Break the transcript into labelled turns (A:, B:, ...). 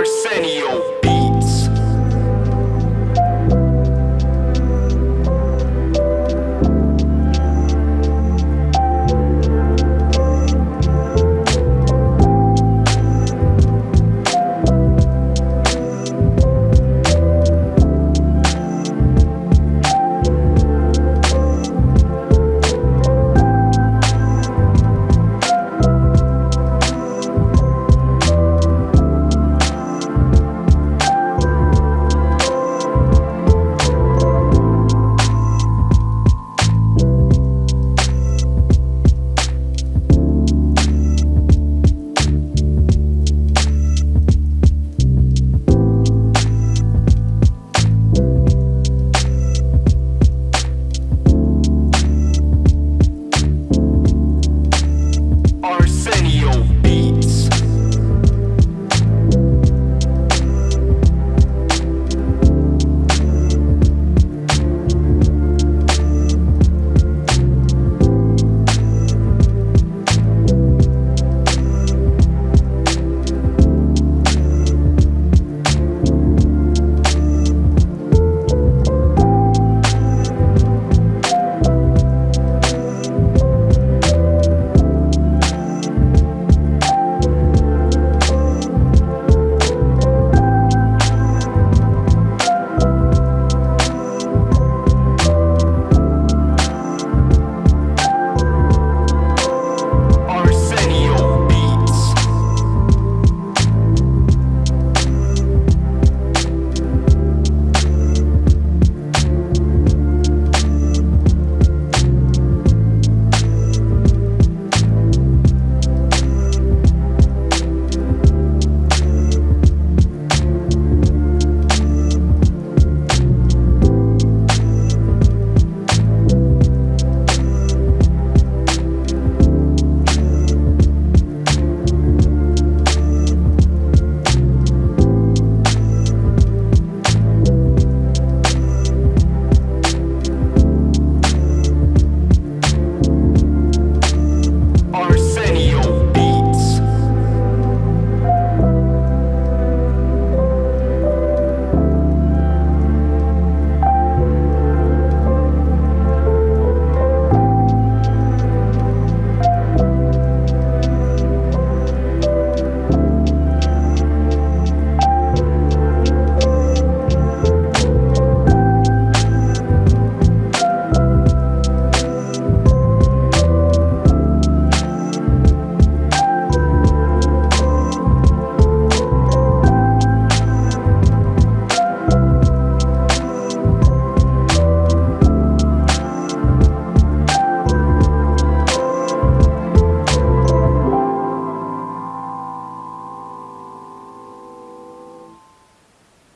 A: Arsenio.